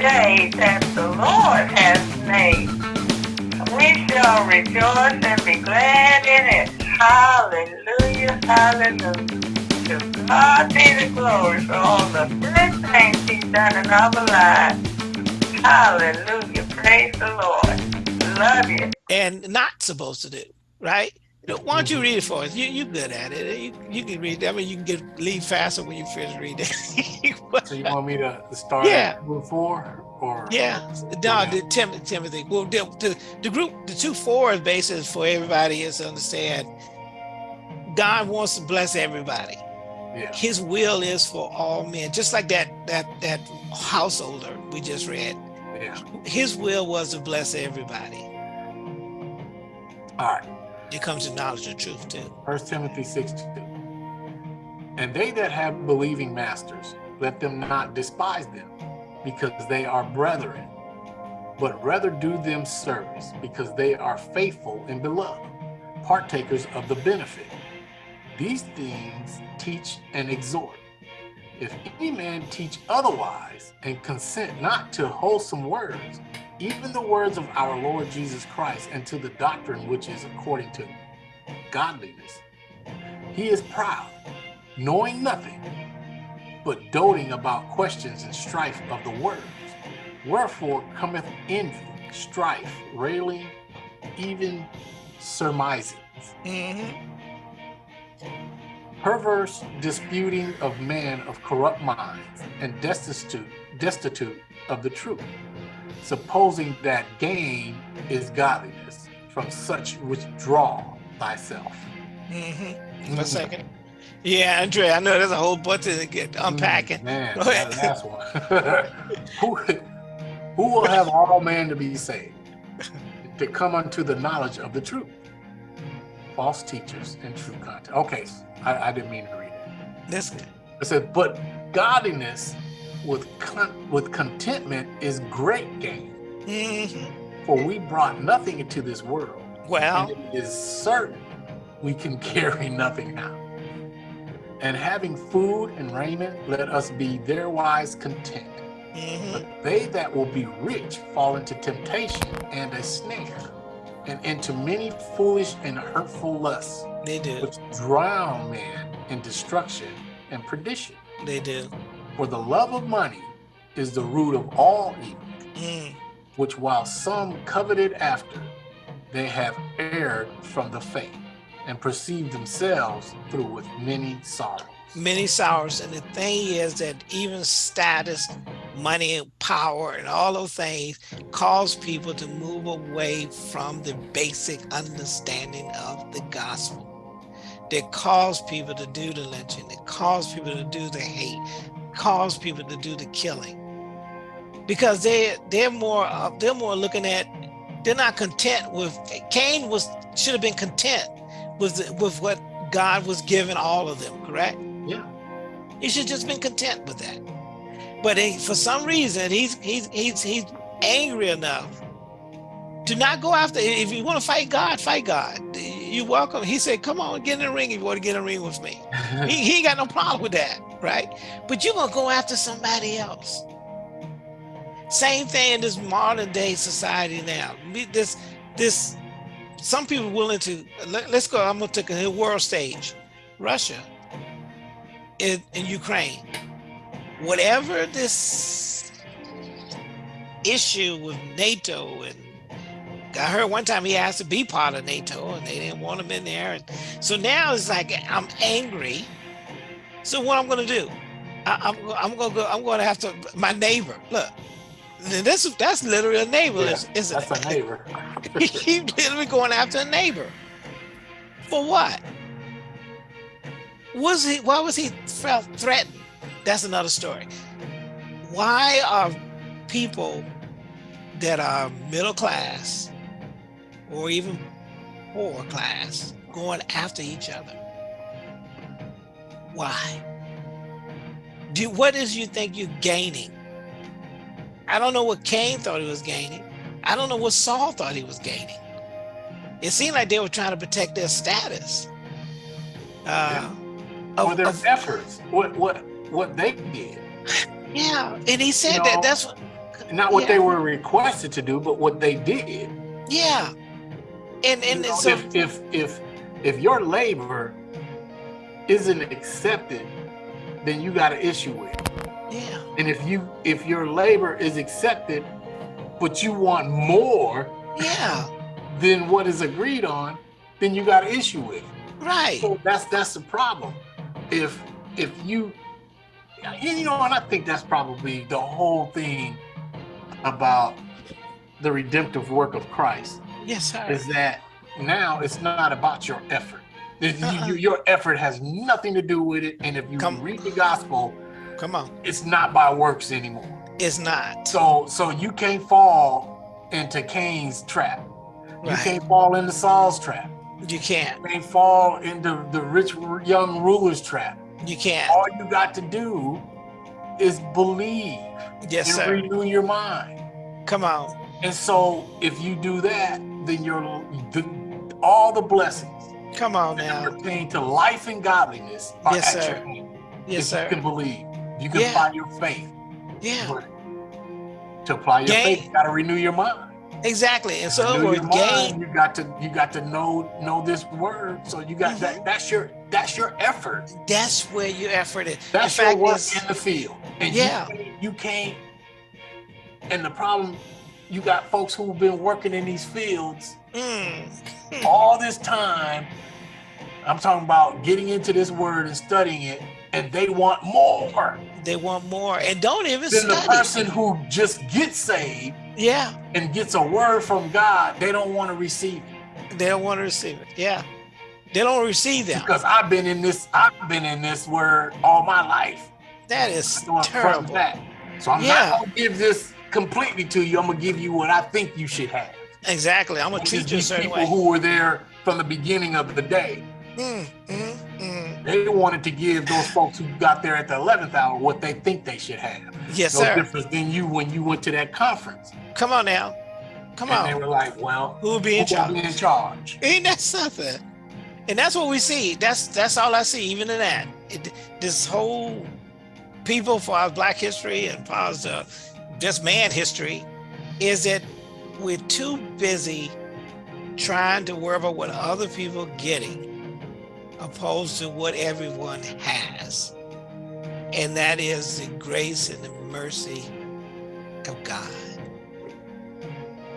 day that the Lord has made. We shall rejoice and be glad in it. Hallelujah, hallelujah. To God be the glory for all the good things he's done in our lives. Hallelujah, praise the Lord. Love you. and not supposed to do, right? Why don't you read it for us? You you good at it. You, you can read. I mean, you can get leave faster when you finish reading. So you want me to start Yeah. group or? yeah, no, the Tim, Timothy. Well, the, the the group, the two four is for everybody is to understand. God wants to bless everybody. Yeah. His will is for all men, just like that that that householder we just read. Yeah. His will was to bless everybody. All right. It comes to knowledge of truth too. First Timothy 6 2. And they that have believing masters, let them not despise them, because they are brethren, but rather do them service, because they are faithful and beloved, partakers of the benefit. These things teach and exhort. If any man teach otherwise and consent not to wholesome words, even the words of our Lord Jesus Christ, and to the doctrine which is according to godliness, he is proud, knowing nothing, but doting about questions and strife of the words. Wherefore cometh envy, strife, railing, even surmisings, Mhm. perverse disputing of men of corrupt minds, and destitute, destitute of the truth, supposing that gain is godliness. From such withdraw thyself. Mm-hmm. A second. Yeah, Andre, I know there's a whole bunch to get unpacking. Man, Go ahead. that last one. who, who will have all men to be saved? To come unto the knowledge of the truth. False teachers and true content. Okay, I, I didn't mean to read it. That's good. It said, but godliness with con- with contentment is great gain. Mhm. For we brought nothing into this world, Well, and it is certain we can carry nothing out. And having food and raiment, let us be therewise content. mhm. But they that will be rich fall into temptation and a snare, and into many foolish and hurtful lusts, they do. which drown man in destruction and perdition. They do. For the love of money is the root of all evil, Mm. which while some coveted after, they have erred from the faith, and perceived themselves through with many sorrows. Many sorrows. And the thing is that even status, money, power, and all those things cause people to move away from the basic understanding of the gospel. That cause people to do the lynching. They cause people to do the hate. Cause people to do the killing. Because they they're more uh, they're more looking at they're not content with Cain was should have been content with with what God was giving all of them, correct? Yeah. He should just been content with that. But he, for some reason, he's he's he's he's angry enough to not go after. If you want to fight God, fight God. You welcome. He said, "Come on, get in the ring if you want to get in the ring with me." he, he ain't got no problem with that, right? But you're gonna go after somebody else. Same thing in this modern day society now. This this some people willing to let, us go. I'm gonna take a world stage. Russia in, in Ukraine. Whatever this issue with NATO and I heard one time he asked to be part of NATO and they didn't want him in there. And so now it's like I'm angry. So what I'm gonna do? I, I'm I'm gonna go. I'm gonna have to my neighbor. Look, this that's literally a neighbor, Yeah, isn't it? That's a neighbor. he literally going after a neighbor. For what? Was he? Why was he felt threatened? That's another story. Why are people that are middle class or even poor class going after each other? Why? Do what is you think you're gaining? I don't know what Cain thought he was gaining. I don't know what Saul thought he was gaining. It seemed like they were trying to protect their status. Uh, For of- their of- efforts, what what what they did. yeah, and he said You that that's what. Not what Yeah. they were requested to do, but what they did. Yeah. And and You know, so if if if if your labor isn't accepted, then you got an issue with yeah, And if you if your labor is accepted, but you want more yeah, than what is agreed on, then you got an issue with it. right. So that's that's the problem. If if you and you know, and I think that's probably the whole thing about the redemptive work of Christ Yes, sir. is that now it's not about your effort. You- Uh-uh. you- your effort has nothing to do with it. And if you Come- read the gospel, Come on. it's not by works anymore. It's not. So so you can't fall into Cain's trap. You Right. can't fall into Saul's trap. You can't. You can't fall into the rich young ruler's trap. You can't. All you got to do is believe Yes, and sir. renew your mind. Come on. And so if you do that, then you're the, all the blessings Come on now. pertain to life and godliness are Yes, sir. Yes, sir. you can believe, you can Yeah. apply your faith. Yeah, But to apply your faith, you got to renew your mind. exactly. And so, Renew your mind, gain. you got to you got to know know this word. So you got Mm-hmm. that. That's your that's your effort. That's where your effort is. That's in your fact, work in the field. And Yeah. you can't, you can't. And the problem, you got folks who've been working in these fields mm, all this time. I'm talking about getting into this word and studying it, and they want more they want more and don't even than the person who just gets saved Yeah, and gets a word from God. They don't want to receive it they don't want to receive it. Yeah, they don't receive them. because I've been in this. I've been in this word all my life. That is doing front and terrible. back. So I'm Yeah. not gonna give this completely to you. I'm gonna give you what I think you should have. Exactly. I'm gonna treat is you these certain people way. who were there from the beginning of the day. Mm, mm, mm. They wanted to give those folks who got there at the 11th hour what they think they should have. Yes, no sir. difference than you when you went to that conference. Come on now. Come and they on. were like, well, Who will be in charge? be in charge? Ain't that something? And that's what we see. That's that's all I see, even in that. It, this whole people for our black history and for our uh, just man history is that we're too busy trying to worry about what other people are getting opposed to what everyone has. And that is the grace and the mercy of God.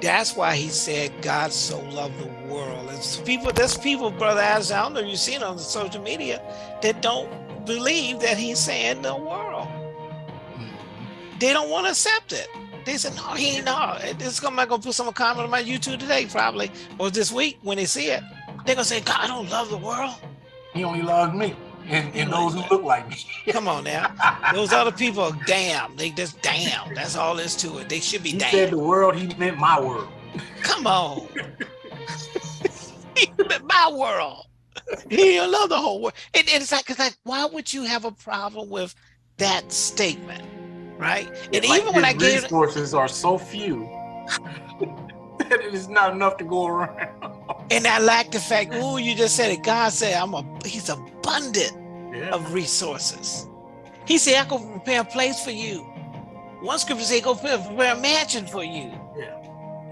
That's why he said God so loved the world. And people, there's people, brother As I don't know if you've seen on the social media that don't believe that he's saying the world. They don't want to accept it. They said, no, he ain't no. This is I'm gonna put some comment on my YouTube today, probably, or this week when they see it. They're gonna say, God I don't love the world. He only loves me and, and those who look like me. Come on now. Those other people are damn. They just damn. That's all there's to it. They should be He damn. said the world, he meant my world. Come on. he meant My world. He love the whole world. And, and it's like, it's like, why would you have a problem with that statement? Right? And Like even when I gave resources are so few that it is not enough to go around. and I like the fact, oh, you just said it. God said I'm a he's abundant Yeah. of resources. He said, I go prepare a place for you. One scripture say, go prepare, a mansion for you. Yeah.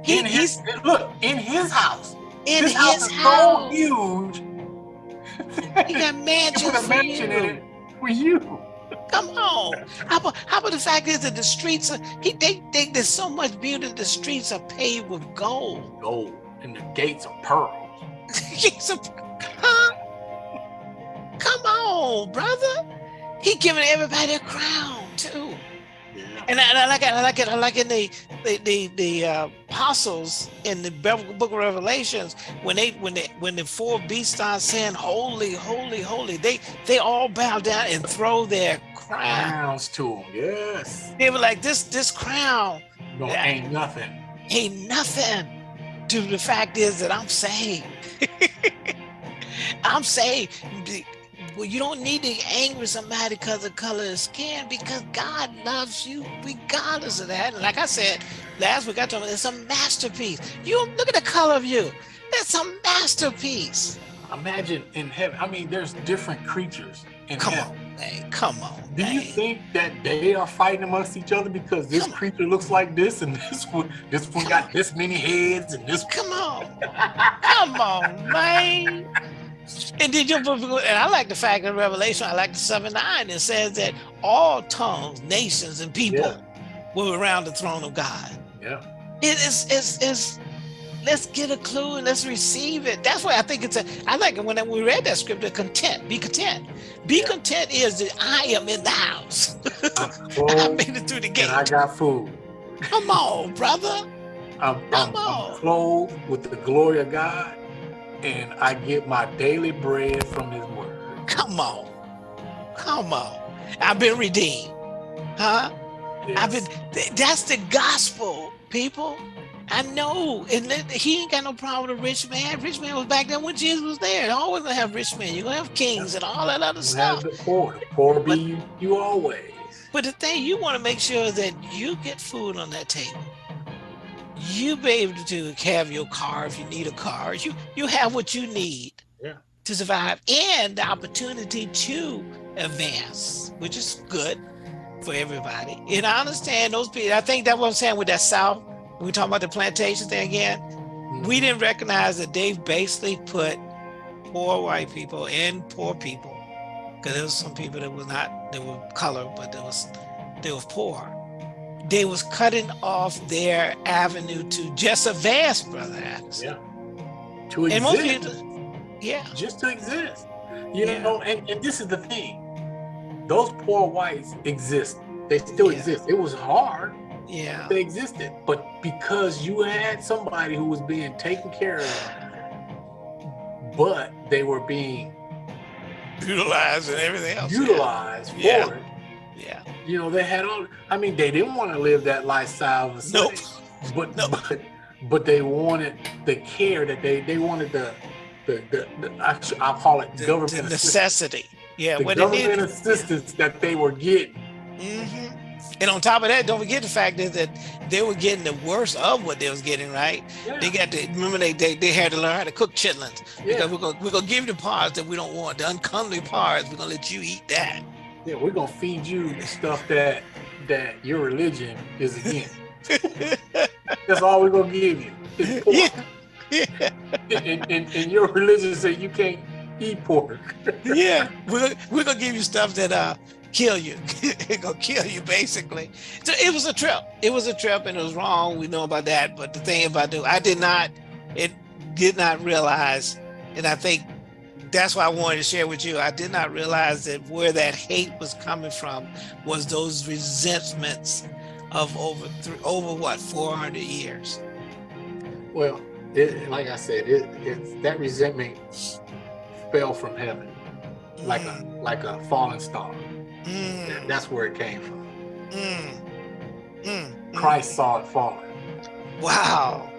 He, in his, he's look, in his house. in his house is house. so huge. He got He mansions put a for mansion in it for you. Come on. How about, how about the fact is that the streets are, he, they, think there's so much beauty, the streets are paved with gold. Gold and the gates are pearls. A, huh? Come on, brother. He giving everybody a crown too. Yeah. And I, and I like it. I like it. I like in the the the, the uh, apostles in the Book of Revelations when they when they when the four beasts start saying holy, holy, holy, they they all bow down and throw their. Crowns to him. Yes. They were like this this crown No, Yeah. ain't nothing. ain't nothing to the fact is that I'm saved. I'm saved. Well, you don't need to anger somebody because of color of skin because God loves you regardless of that. And like I said last week, I told you it's a masterpiece. You look at the color of you. That's a masterpiece. Imagine in heaven. I mean, there's different creatures in Come heaven. on. Come on. Do you think that they are fighting amongst each other because this Come on. creature looks like this and this one this one got this many heads and this Come on. Come on, man. And did you and I like the fact in Revelation, I like the 7 9, it says that all tongues, nations, and people Yeah. were around the throne of God. Yeah. It is it's, it's let's get a clue and let's receive it. That's why I think it's a I like it when we read that scripture, content, be content. Be content is that I am in the house. I'm I made it through the gate. and I got food. Come on, brother. I'm, I'm, Come on. I'm clothed with the glory of God and I get my daily bread from his word. Come on. Come on. I've been redeemed. Huh? I've been that's the gospel, people. I know. And he ain't got no problem with a rich man. Rich man was back then when Jesus was there. You Always gonna have rich men. You're gonna have kings and all that other You stuff. the poor. The poor be But- you, you always. But the thing you want to make sure is that you get food on that table. You be able to have your car if you need a car. You you have what you need Yeah. to survive and the opportunity to advance, which is good for everybody. And I understand those people. I think that's what I'm saying with that South. We talk about the plantation thing again, we mm-hmm. didn't recognize that they basically put poor white people and poor people because there was some people that was not they were color but there was they were poor they was cutting off their avenue to just advance brother Adams. Yeah. To and most exist. people yeah just to exist. You Yeah. know, and, and this is the thing. Those poor whites exist. They still Yeah. exist. It was hard. Yeah They existed. But because you had somebody who was being taken care of, but they were being utilized and everything else utilized Yeah. for it, yeah you know, they had all I mean, they didn't want to live that lifestyle of a nope slave, but Nope. but but they wanted the care that they they wanted the the, the, the I, I'll call it the, government the assistance. necessity yeah the what they government needed assistance that they were getting. Mhm. And on top of that don't forget the fact is that they were getting the worst of what they was getting right Yeah, They got to remember they, they they had to learn how to cook chitlins yeah, because we're gonna we're gonna give you the parts that we don't want, the uncomely parts. We're gonna let you eat that. yeah, we're gonna feed you the stuff that that your religion is against. That's all we're gonna give you. Yeah, yeah, And, and, and your religion says you can't eat pork. yeah. We're we're gonna give you stuff that uh kill you. it gonna kill you basically. So it was a trip. It was a trip, and it was wrong. We know about that. But the thing about it, I did not. It did not realize, and I think that's why I wanted to share with you. I did not realize that where that hate was coming from was those resentments of over three, over what 400 years. Well, it, like I said, it, it that resentment fell from heaven like a like a falling star. Mm, That's where it came from. mm, mm, mm. Christ saw it falling. Wow.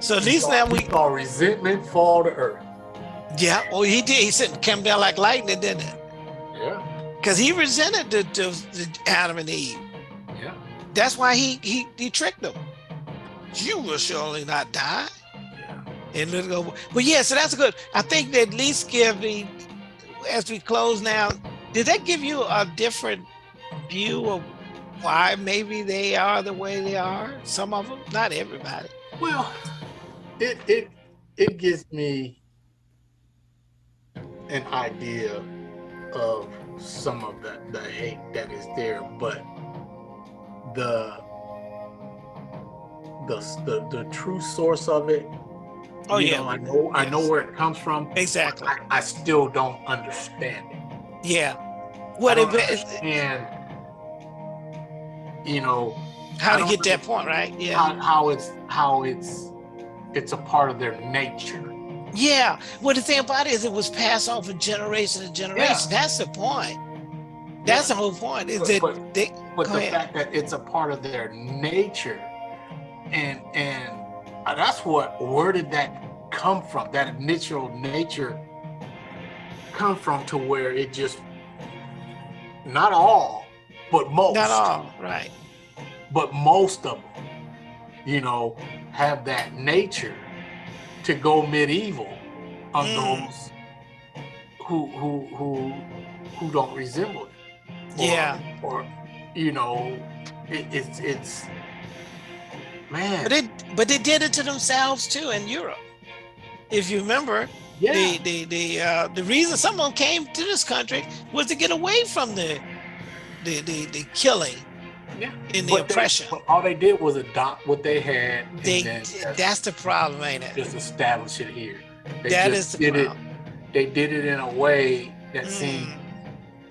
So at least now we, saw resentment fall to earth. yeah. Well, he did. He said came down like lightning, didn't it? Yeah, Because he resented the, the, the Adam and Eve. yeah, That's why he he he tricked them. You will surely not die. yeah. And let go. But yeah, so that's good. I think that at least give me, as we close now, did that give you a different view of why maybe they are the way they are? Some of them, not everybody. Well, it it it gives me an idea of some of the, the hate that is there, but the the the, the true source of it. Oh you yeah, know, I know I know where it comes from. exactly. I, I still don't understand it. Yeah. I What don't it, understand, you know, how to get that point right? Yeah. how, how it's how it's it's a part of their nature. Yeah. Well, the thing about it is it was passed on from generation to generation. Yeah. That's the point. That's the whole point. Is But- that but- they but the ahead. fact that it's a part of their nature and and uh, that's what where did that come from that initial nature come from to where it just not all but most not all right. but most of them you know have that nature to go medieval on Mm. those who who who who don't resemble it. Or, Yeah. Or, you know, it, it's it's man. But they but they did it to themselves too in Europe. If you remember, yeah. the the the uh, the reason someone came to this country was to get away from the the the, the killing yeah. and the But they- oppression. but all they did was adopt what they had. They then just- that's the problem, ain't it? just establish it here. They That just is the did problem. it. They did it in a way that seemed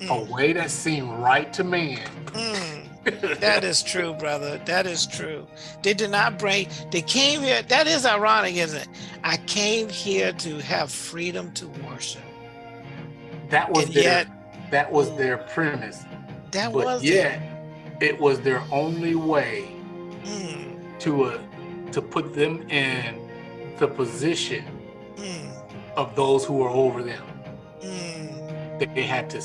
Mm, a mm, way that seemed right to man. mm. That is true, brother. That is true. They did not bring, they came here. That is ironic, isn't it? I came here to have freedom to worship. that was And their yet, that was their premise. that but was yet, it was their only way. Mm, to uh, to put them in the position mm, of those who were over them. mm, They had to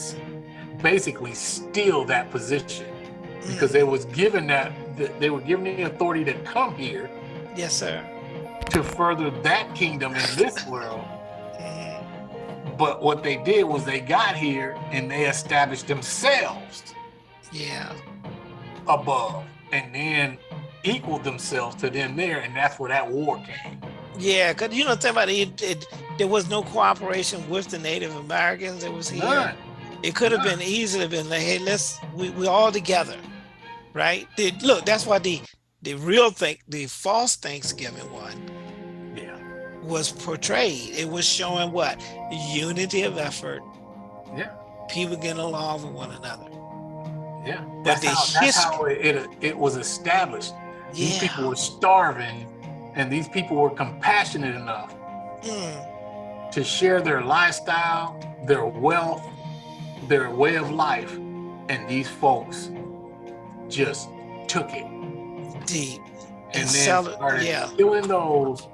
basically steal that position. Because they was given that they were given the authority to come here Yes, sir. to further that kingdom in this world. Mm, But what they did was they got here and they established themselves yeah. above and then equaled themselves to them there. And that's where that war came. Yeah, because you know, about it, it, there was no cooperation with the Native Americans that was here. None. It could have been easily have been like, hey, let's we we all together, right? The- look, that's why the the real thing, the false Thanksgiving one Yeah. was portrayed. It was showing what unity of effort, Yeah. people getting along with one another. Yeah. That's, the how, that's history- how it, it, it was established. These people were starving and these people were compassionate enough Mm, to share their lifestyle, their wealth, their way of life. And these folks just took it deep. and then sell it, started yeah. killing those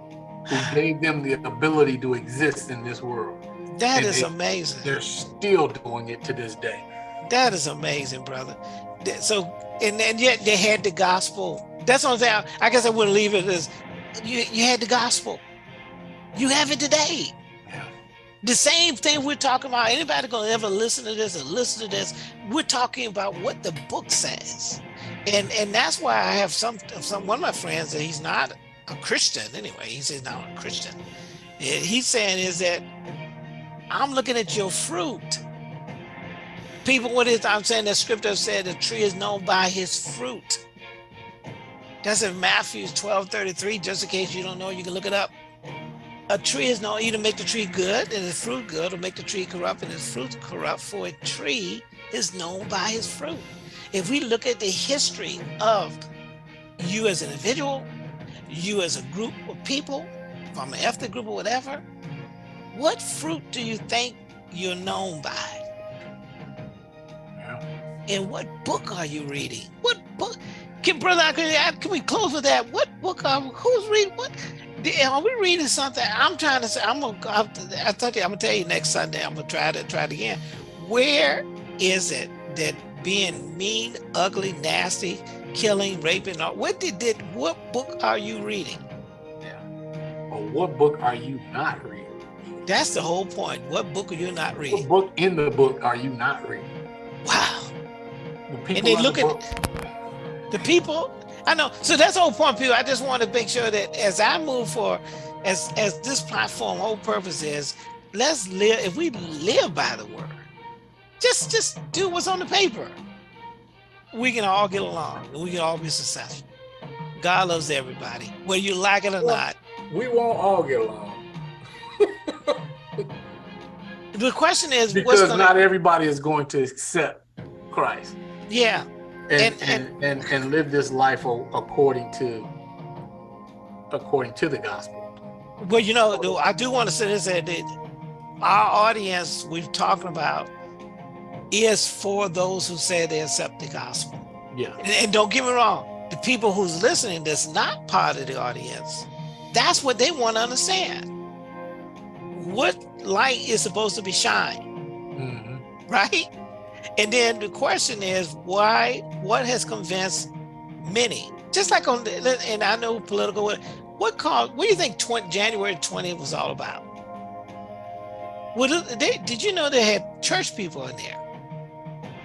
who gave them the ability to exist in this world. That And is they- amazing. They're still doing it to this day. That is amazing, brother. So, and, and yet they had the gospel. That's what I'm saying. I guess I wouldn't leave it as you, you had the gospel. You have it today. The same thing we're talking about. Anybody gonna ever listen to this and listen to this? We're talking about what the book says, and and that's why I have some some one of my friends that he's not a Christian anyway. He says not a Christian. He's saying is that I'm looking at your fruit. People, what is I'm saying? The scripture said the tree is known by his fruit. That's in Matthew 12 33. Just in case you don't know, you can look it up. A tree is known either to make the tree good and its fruit good, or make the tree corrupt and its fruit corrupt. For a tree is known by his fruit. If we look at the history of you as an individual, you as a group of people, from an ethnic group or whatever, what fruit do you think you're known by? Yeah. And what book are you reading? What book? Can brother, can, can we close with that? What book are who's reading? What are we reading something? I'm trying to say. I'm gonna. I I thought you. I'm gonna tell you next Sunday. I'm gonna try to try it again. Where is it that being mean, ugly, nasty, killing, raping? All, what did did? What book are you reading? But what book are you not reading? That's the whole point. What book are you not What reading? book in the book are you not reading? Wow. The people And they in the look at the people i know. So that's the whole point people. I just want to make sure that as i move for as as this platform whole purpose is let's live if we live by the word just just do what's on the paper. We can all get along and we can all be successful. God loves everybody whether you like it or Well- not. we won't all get along. The question is what's because not everybody is going to accept Christ. Yeah and And- and, and, live this life according to according to the gospel. Well, you know, I do want to say this that our audience we're talking about is for those who say they accept the gospel. Yeah. And, and don't get me wrong, the people who's listening that's not part of the audience, that's what they want to understand. What light is supposed to be shine, Mhm. right? And then the question is why? What has convinced many? Just like on, the, and I know political. What called? What do you think? 20, January 20th was all about? Well, they, did you know they had church people in there?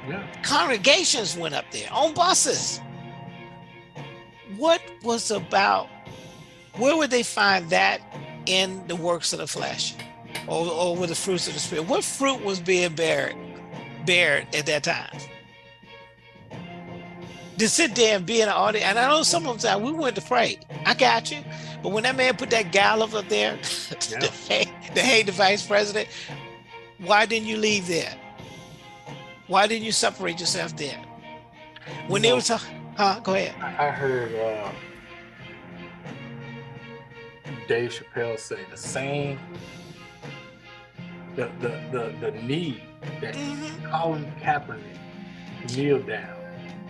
Yeah. Congregations went up there on buses. What was about, where would they find that in the works of the flesh or, or with the fruits of the spirit? What fruit was being bared, bared at that time? To sit there and be in the audience, and I know some of them say, we went to pray. I got you. But when that man put that gallop up there Yeah. to, hate, to hate the vice president, why didn't you leave there? Why didn't you separate yourself there? When they were talking, huh? Go ahead. I I heard uh, Dave Chappelle say the same, the the the, the need that Mhm. Colin Kaepernick kneeled down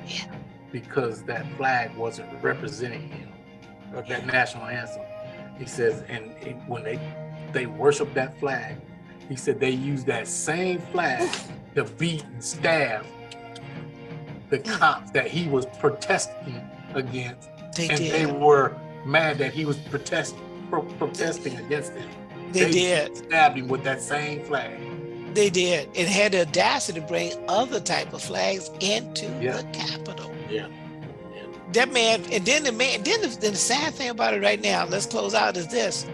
Yeah. because that flag wasn't representing him, or that national anthem. He says, and it- when they they worship that flag, he said they use that same flag to beat and stab the cops that he was protesting against, They and they were mad that he was protest, pro- protesting against them. They did. stabbed him with that same flag. They did. It had the audacity to bring other type of flags into Yeah. the Capitol. Yeah. That man, and then the man, then the, then the sad thing about it right now, let's close out is this.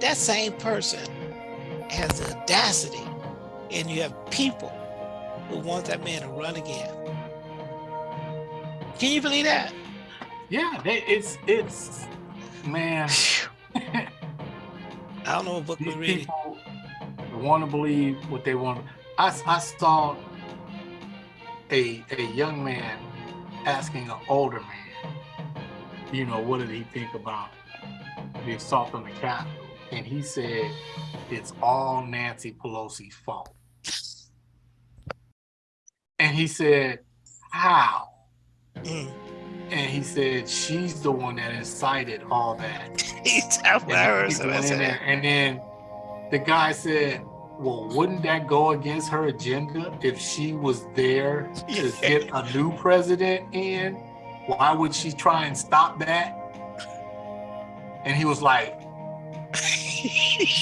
That same person has the audacity, and you have people who want that man to run again. Can you believe that? Yeah, it's it's man. I don't know what book we're reading. people want to believe what they want. I, I saw a a young man asking an older man, you know, what did he think about the assault on the Capitol? And he said, it's all Nancy Pelosi's fault. And he said, how? Mm. And he said, she's the one that incited all that. He's And heard he somebody went say in that. there, And then the guy said, well, wouldn't that go against her agenda if she was there to get a new president in? Why would she try and stop that? And he was like,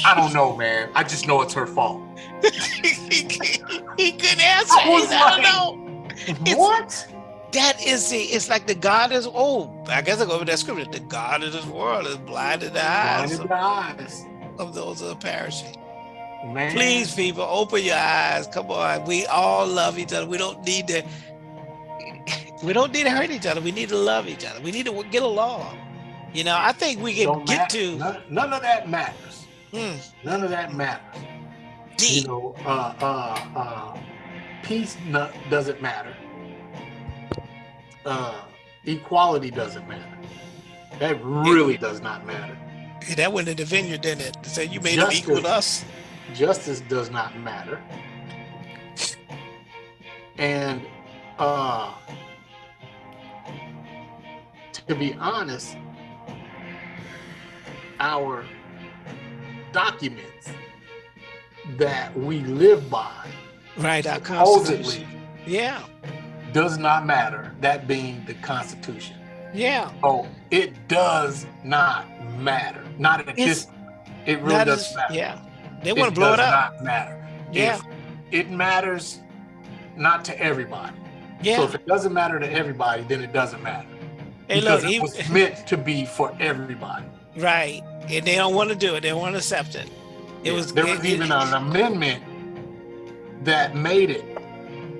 I don't know, man. I just know it's her fault. he couldn't answer. I was I don't like- know. It's- what? That is the, it's like the God is, oh, I guess I go over that scripture. The God of this world is blinded the eyes Blinded of, the eyes. of those that are perishing. Man. Please, people, open your eyes. Come on. We all love each other. We don't need to, we don't need to hurt each other. We need to love each other. We need to get along. You know, I think we can Don't get matter. to none, none of that matters. mm, None of that matters. You know, uh, uh, uh, peace doesn't matter. Uh, equality doesn't matter. That really does not matter. That went in the vineyard, didn't it? Say you made them equal to us. Justice does not matter. And uh, to be honest, our documents that we live by Right, our supposedly constitution. Yeah, does not matter, that being the Constitution. yeah. Oh, it does not matter. Not at It's- this. It really doesn't matter. yeah. They want to blow it does up. Not matter. Yeah, If it matters not to everybody. Yeah. So if it doesn't matter to everybody, then it doesn't matter. Hey, because look, it he- was meant to be for everybody. right. And they don't want to do it. They don't want to accept it. It was there was it- even an amendment that made it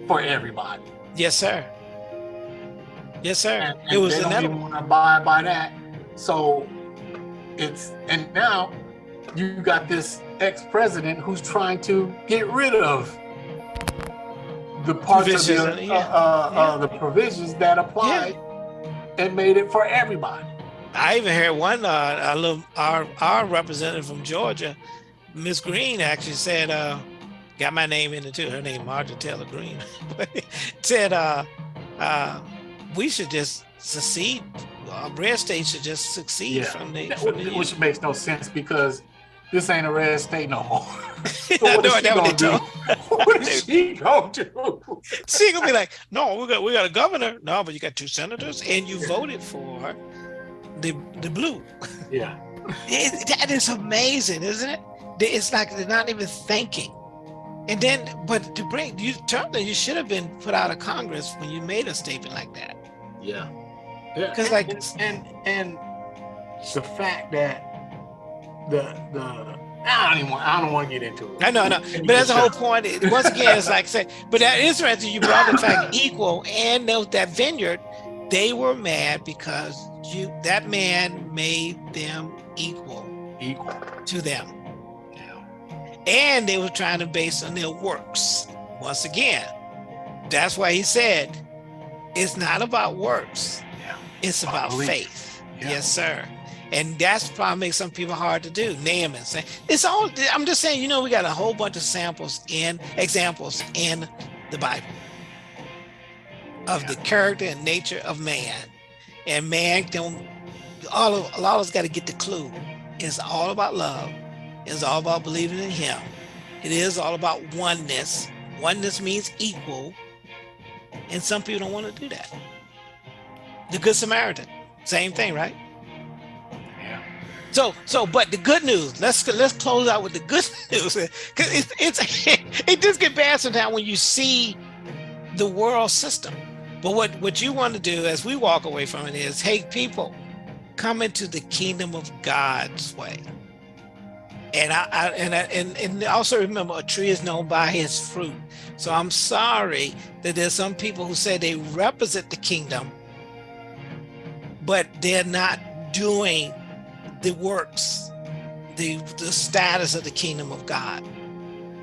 for everybody. Yes, sir. Yes, sir. And, it and was they don't want to abide by that. So it's and now you got this ex-president who's trying to get rid of the parts of Provisions, the, yeah. uh, uh, Yeah. uh, the provisions that applied and made it for everybody. I even heard one uh, a little, our our representative from Georgia, Miss Greene, actually said, uh, got my name in it too. Her name Marjorie Taylor Greene, said, uh, uh, we should just secede. Uh, red state should just succeed Yeah. from the. From the Which makes no sense because this ain't a red state no more. So what know is she gonna do? What is she gonna do? She gonna be like, no, we got we got a governor. No, but you got two senators, and you voted for the the blue. Yeah. It- that is amazing, isn't it? It's like they're not even thinking. And then, but to bring you, Turner, you should have been put out of Congress when you made a statement like that. Yeah. Yeah. 'Cause, like- and, and and the fact that the the I don't even want, I don't want to get into it. I know, I know, but that's the whole point. Once again, it's like say, but that is interesting. You brought the fact equal and those that vineyard, they were mad because you that man made them equal equal. to them, Yeah. and they were trying to base on their works. Once again, that's why he said, it's not about works. Yeah. It's About about belief. faith. Yeah. Yes, sir. And that's probably makes some people hard to do. Naaman saying it's all. I'm just saying, you know, we got a whole bunch of samples in examples in the Bible of the character and nature of man, and man don't. All of a lot of us got to get the clue. It's all about love. It's all about believing in Him. It is all about oneness. Oneness means equal, and some people don't want to do that. The Good Samaritan, same thing, right? So, so, but the good news. Let's let's close out with the good news, because it's it's it just get bad sometimes when you see the world system. But what what you want to do as we walk away from it is, hey, people, come into the kingdom of God's way. And I, I and I, and and also remember, a tree is known by his fruit. So I'm sorry that there's some people who say they represent the kingdom, but they're not doing the works, the the status of the kingdom of God.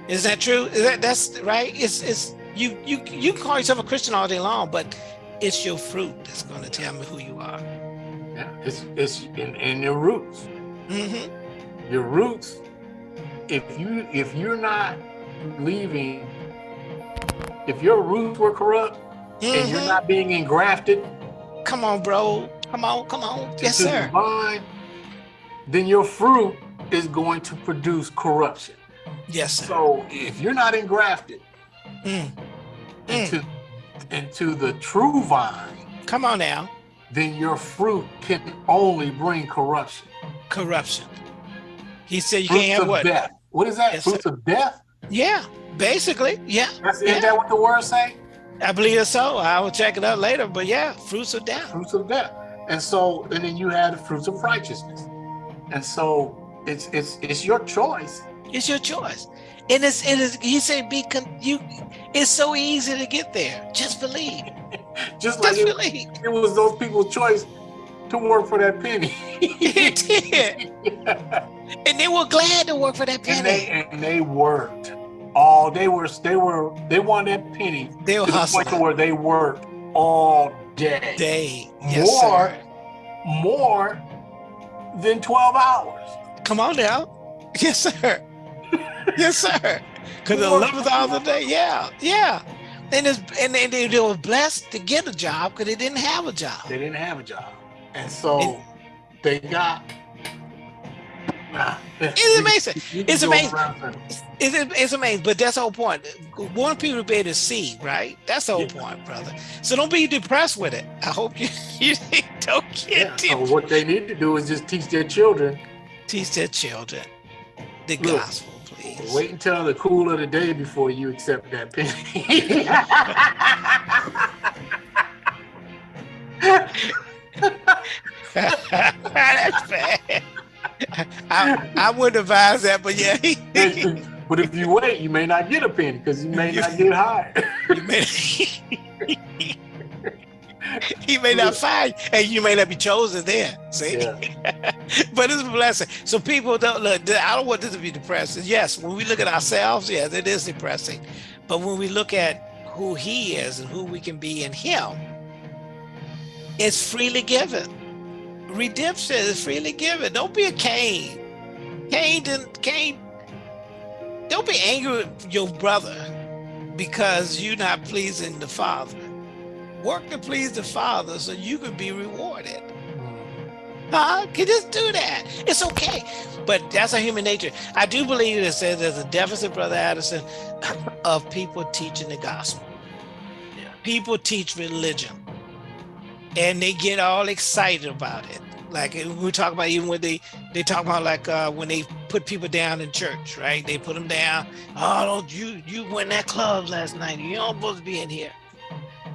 Is that true? Is that that's right? It's it's you you you can call yourself a Christian all day long, but it's your fruit that's going to tell me who you are. Yeah. It's it's in, in your roots. Mm -hmm. Your roots. If you if you're not leaving, if your roots were corrupt and you're Mhm. not being engrafted Come on, bro. Come on, come on. Yes, sir. vine, then your fruit is going to produce corruption. Yes, sir. So if you're not engrafted Mm. into into the true vine, Come on now. then your fruit can only bring corruption. Corruption. He said you Fruits can't have of what? death. What is that? Yes, Fruits of death? Yeah, basically. Yeah, That's, Yeah. Isn't that what the word say? I believe so. I will check it out later. But yeah, fruits of death. Fruits of death. And so, and then you had the fruits of righteousness. And so it's it's it's your choice. It's your choice. And it's it is he said be con- you it's so easy to get there. Just believe. Just Just it, believe. it was those people's choice to work for that penny. It did. And they were glad to work for that penny. and they and they worked all they were they were they won that penny They were to the where they worked all day. Day. Yes, More sir. more than 12 hours. Come on now. Yes, sir. yes, sir. Because the More- 11th hour the day. Yeah, yeah. And it's and they, they, they were blessed to get a job because they didn't have a job. They didn't have a job. And so they got It's amazing. It's amazing. circles. It's, it's amazing, but that's the whole point. Want people to be able to see, right? That's the whole Yeah. point, brother. So don't be depressed with it. I hope you, you don't Yeah, get so it. what they need to do is just teach their children. Teach their children the Look, gospel, please. Wait until the cool of the day before you accept that penny. That's bad. I, I wouldn't advise that, but yeah, but if you wait, you may not get a penny because you may not get hired. you may, he may not find, and you may not be chosen there. See, Yeah. but it's a blessing. So people don't look. I don't want this to be depressing. Yes, when we look at ourselves, yes, it is depressing. But when we look at who He is and who we can be in Him, it's freely given. Redemption is freely given. Don't be a Cain. Cain didn't. Cain. Don't be angry with your brother because you're not pleasing the Father. Work to please the Father so you can be rewarded. Huh? Can just do that. It's okay. But that's a human nature. I do believe it says there's a deficit, Brother Addison, of people teaching the gospel. Yeah. People teach religion and they get all excited about it. Like we talk about even when they they talk about like uh, when they put people down in church, right? They put them down. Oh, don't you you went that club last night? You don't supposed to be in here.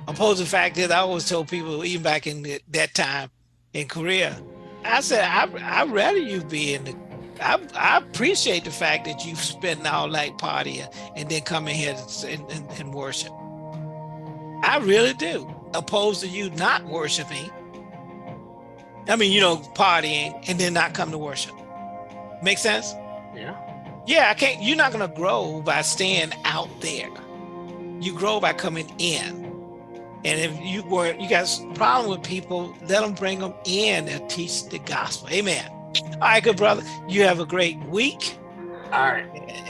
Opposing fact is, I always told people even back in the, that time in Korea, I said I I'd rather you be in the. I, I appreciate the fact that you spend all night partying and then come in here and, and, and worship. I really do. Opposed to you not worshiping I mean, you know, partying and then not come to worship. Make sense? Yeah. Yeah, I can't, you're not going to grow by staying out there. You grow by coming in. And if you were, you got a problem with people, let them bring them in and teach the gospel. Amen. All right, good brother. You have a great week. All right.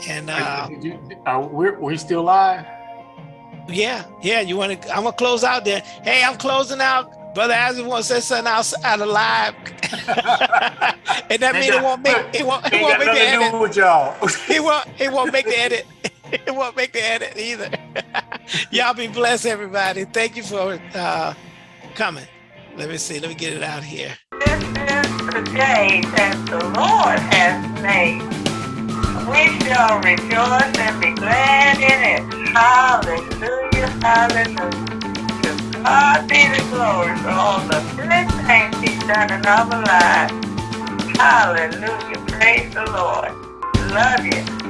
And uh, you, are we, we still live? Yeah, yeah. You want to? I'm gonna close out there. Hey, I'm closing out Brother Isaac wants to say something else out of live. and that means it won't make it won't it won't make the edit. With y'all. it won't it won't make the edit. It won't make the edit either. y'all be blessed, everybody. Thank you for uh, coming. Let me see. Let me get it out here. This is the day that the Lord has made. We shall rejoice and be glad in it. Hallelujah, hallelujah. God be the glory for all the good things he's done in our lives. Hallelujah. Praise the Lord. Love you.